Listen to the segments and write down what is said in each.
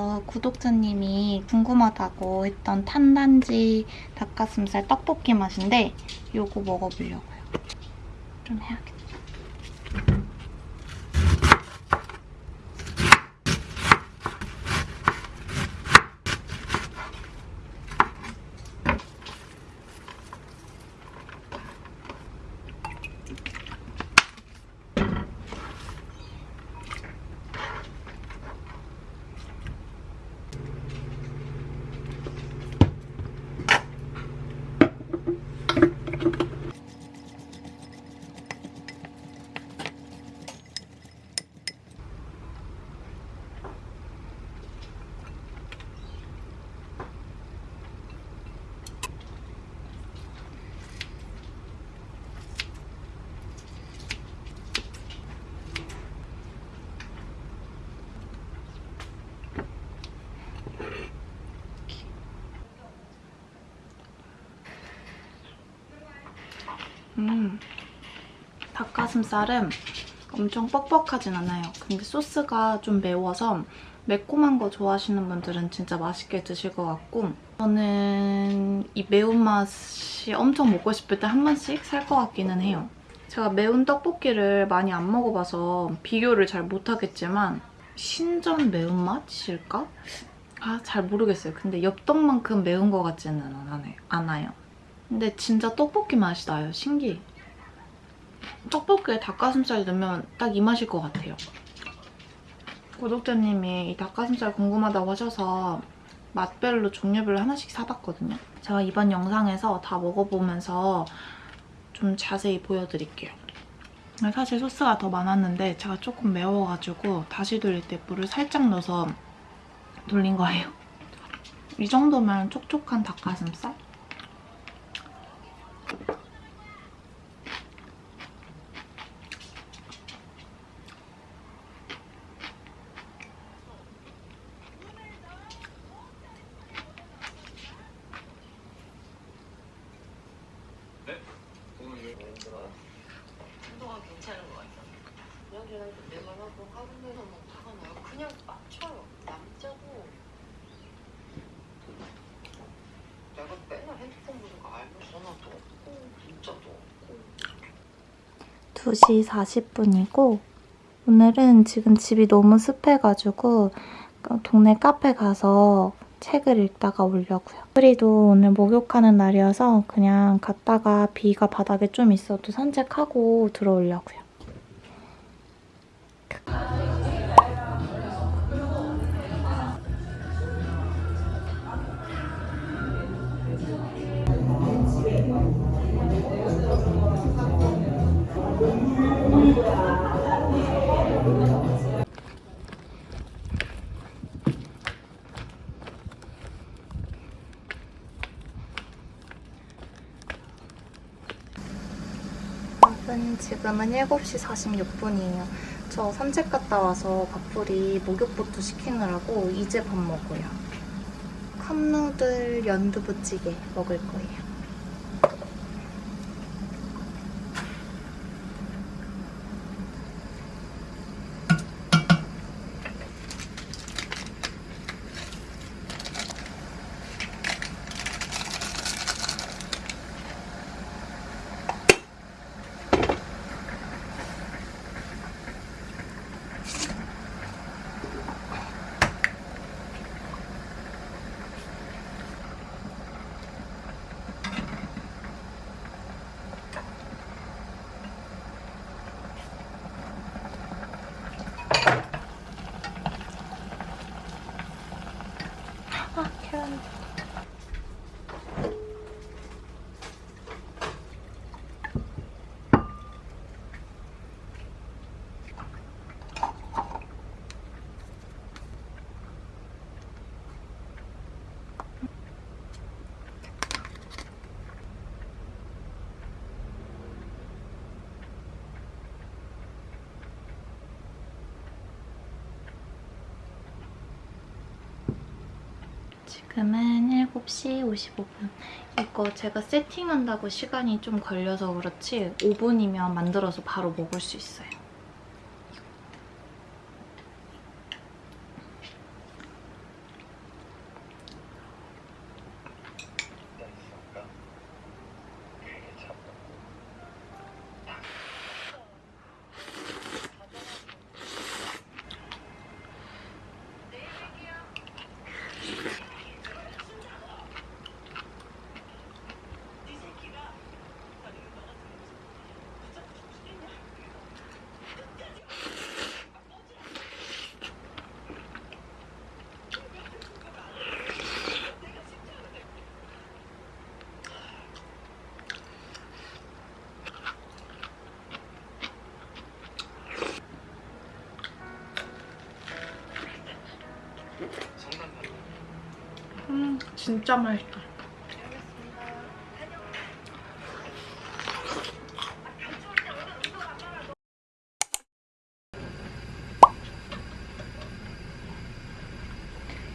영상에서 구독자님이 궁금하다고 했던 탄단지 닭가슴살 떡볶이 맛인데 이거 먹어보려고요. 좀 해야겠다. 음, 닭가슴살은 엄청 뻑뻑하진 않아요. 근데 소스가 좀 매워서 매콤한 거 좋아하시는 분들은 진짜 맛있게 드실 것 같고 저는 이 매운맛이 엄청 먹고 싶을 때 한 번씩 살 것 같기는 해요. 제가 매운 떡볶이를 많이 안 먹어봐서 비교를 잘 못하겠지만 신전 매운맛일까? 아, 잘 모르겠어요. 근데 엽떡만큼 매운 것 같지는 않아요. 근데 진짜 떡볶이 맛이 나요. 신기해. 떡볶이에 닭가슴살 넣으면 딱 이 맛일 것 같아요. 구독자님이 이 닭가슴살 궁금하다고 하셔서 맛별로 종류별로 하나씩 사봤거든요. 제가 이번 영상에서 다 먹어보면서 좀 자세히 보여드릴게요. 사실 소스가 더 많았는데 제가 조금 매워가지고 다시 돌릴 때 물을 살짝 넣어서 돌린 거예요. 이 정도면 촉촉한 닭가슴살? 운동은 괜찮은 것 같아. 그냥저냥 내 말하고 하루에서 뭐 화가 나요. 그냥 맞춰요. 남자도 내가 맨날 핸드폰 보는 거 알고 전화도 없고 문자도 없고 2시 40분이고 오늘은 지금 집이 너무 습해가지고 동네 카페 가서 책을 읽다가 오려고요. 프리도 오늘 목욕하는 날이어서 그냥 갔다가 비가 바닥에 좀 있어도 산책하고 들어오려고요. 지금은 7시 46분이에요. 저 산책 갔다 와서 밥풀이 목욕부터 시키느라고 이제 밥 먹어요. 컵누들 연두부찌개 먹을 거예요. 아, 계란. 지금은 7시 55분. 이거 제가 세팅한다고 시간이 좀 걸려서 그렇지 5분이면 만들어서 바로 먹을 수 있어요. 진짜 맛있다.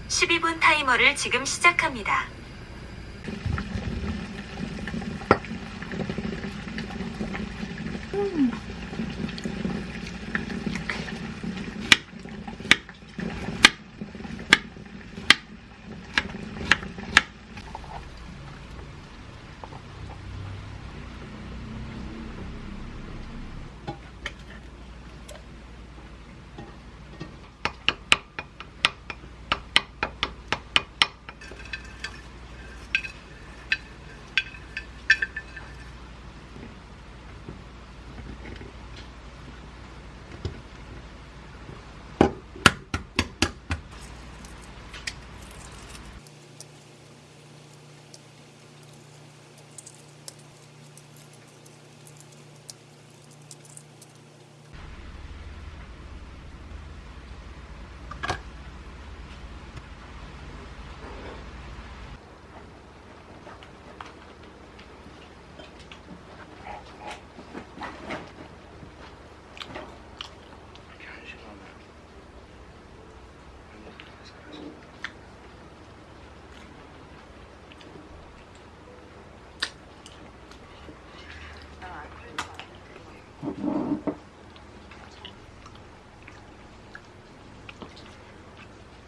십이 분 타이머를 지금 시작합니다.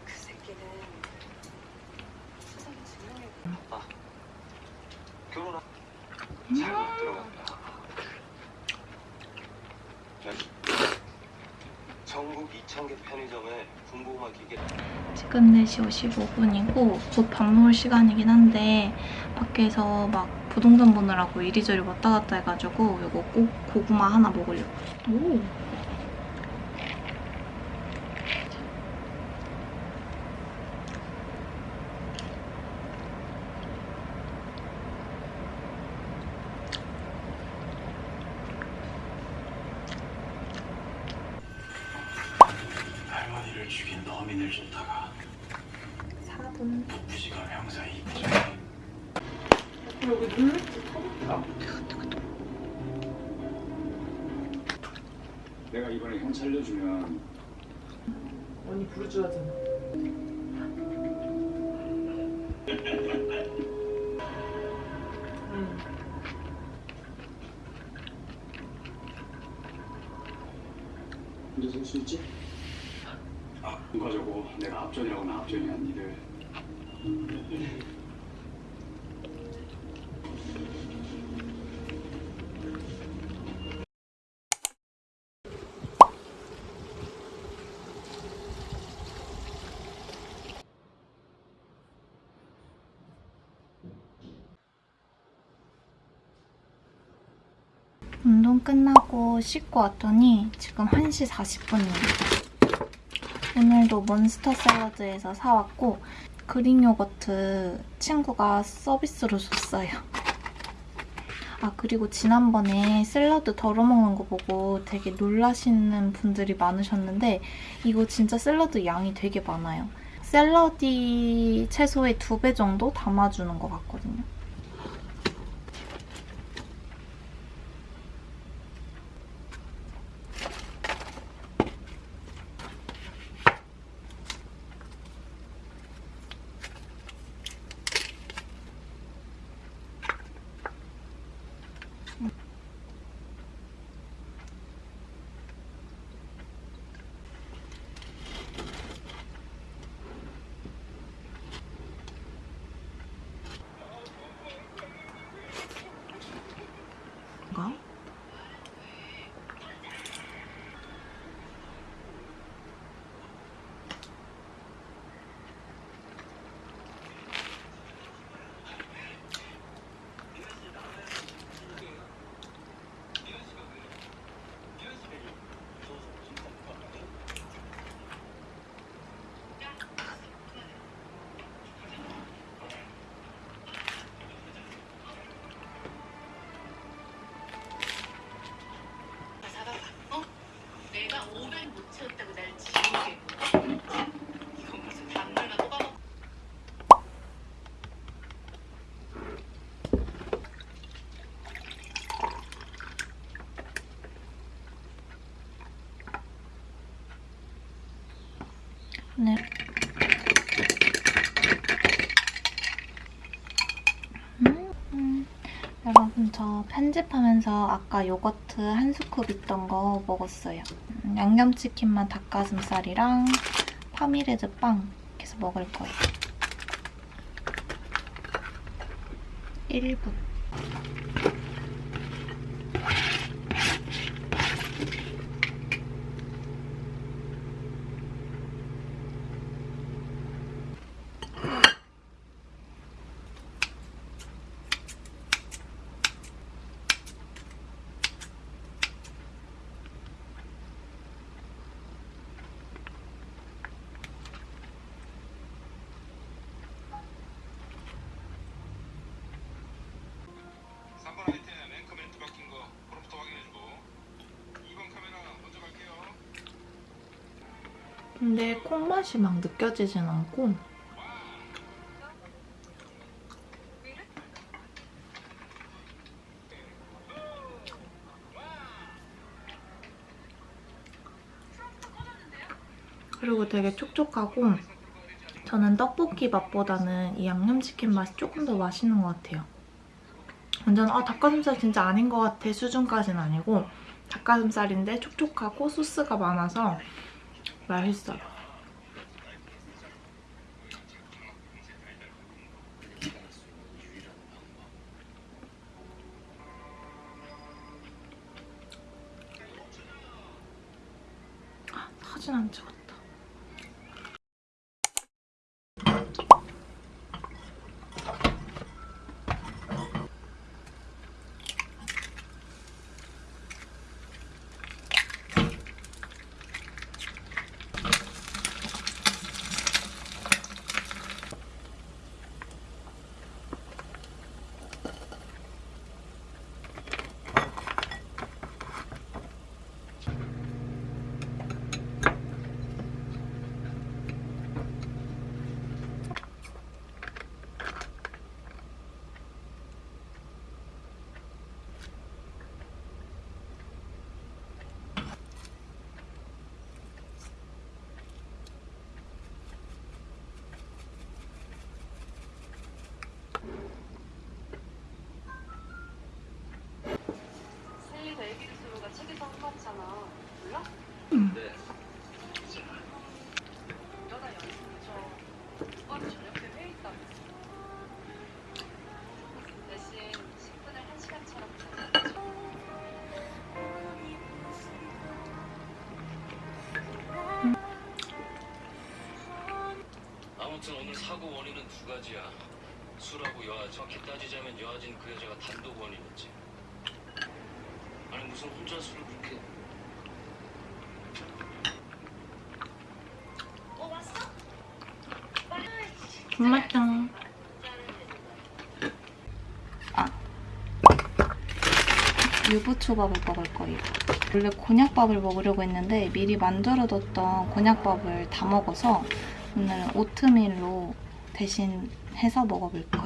그 새끼는 수상이 증명해. 결혼한 잘못 들어간다. 전국 2,000개 편의점에 군고구마 기계 지금 4시 55분이고 곧 밥 먹을 시간이긴 한데 밖에서 막 부동산 보느라고 이리저리 왔다 갔다 해가지고 이거 꼭 고구마 하나 먹으려고. 오. 할머니를 죽인 너민을 쫓다가 4분. 부부지가 형사 이부지 내가 이번에 형 살려주면 언니 부르줘야잖아. 끝나고 씻고 왔더니 지금 1시 40분이에요. 오늘도 몬스터 샐러드에서 사왔고 그릭 요거트 친구가 서비스로 줬어요. 아 그리고 지난번에 샐러드 덜어먹는 거 보고 되게 놀라시는 분들이 많으셨는데 이거 진짜 샐러드 양이 되게 많아요. 샐러디 채소의 두 배 정도 담아주는 것 같거든요. 저 편집하면서 아까 요거트 한 스쿱 있던 거 먹었어요. 음, 양념치킨만 닭가슴살이랑 파미레드 빵 해서 먹을 거예요. 1분. 근데 콩맛이 막 느껴지진 않고 그리고 되게 촉촉하고 저는 떡볶이 맛보다는 이 양념치킨 맛이 조금 더 맛있는 것 같아요. 완전 아 닭가슴살 진짜 아닌 것 같아 수준까지는 아니고 닭가슴살인데 촉촉하고 소스가 많아서 맛있어요. 아무튼 오늘 사고 원인은 두 가지야. 술하고 여아. 정확히 따지자면 여아진 그 여자가 단독 원인이지. 아니 무슨 혼자 술을 그렇게 군맛장. 아. 유부초밥을 먹을 거예요. 원래 곤약밥을 먹으려고 했는데 미리 만들어뒀던 곤약밥을 다 먹어서 오늘은 오트밀로 대신 해서 먹어볼 거예요.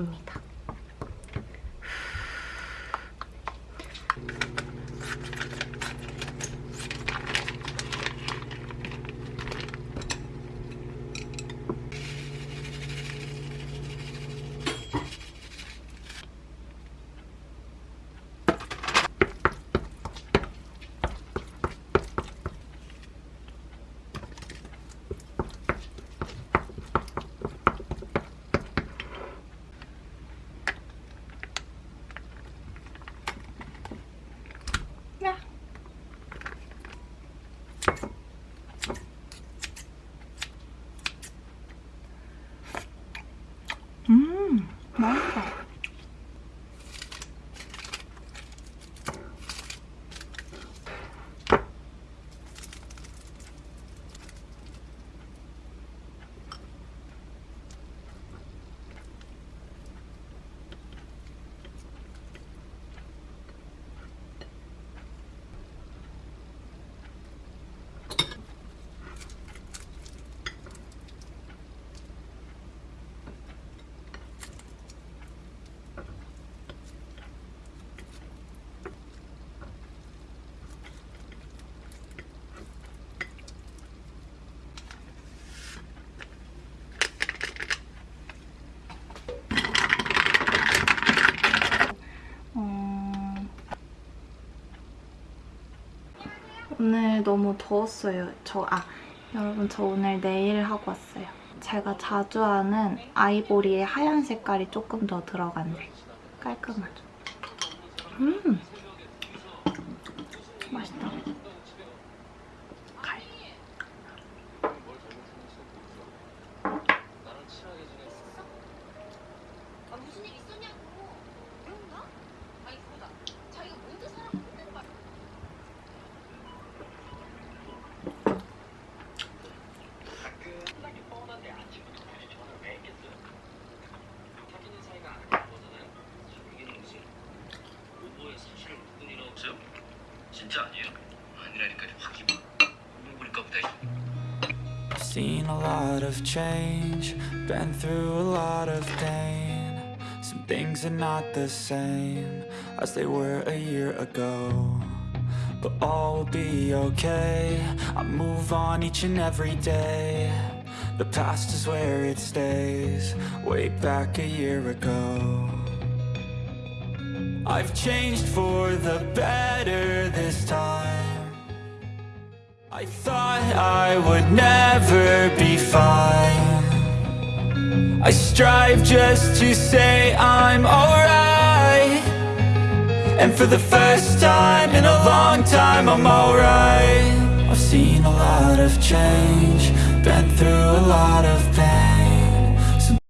Mmh. 오늘 너무 더웠어요. 저, 아, 여러분 저 오늘 네일 하고 왔어요. 제가 자주 하는 아이보리의 하얀 색깔이 조금 더 들어간 색. 깔끔하죠. 음! Change, been through a lot of pain. Some things are not the same as they were a year ago. But all will be okay. I move on each and every day. The past is where it stays, way back a year ago. I've changed for the better this time. I thought I would never be fine. I strive just to say I'm alright. And for the first time in a long time, I'm alright. I've seen a lot of change, been through a lot of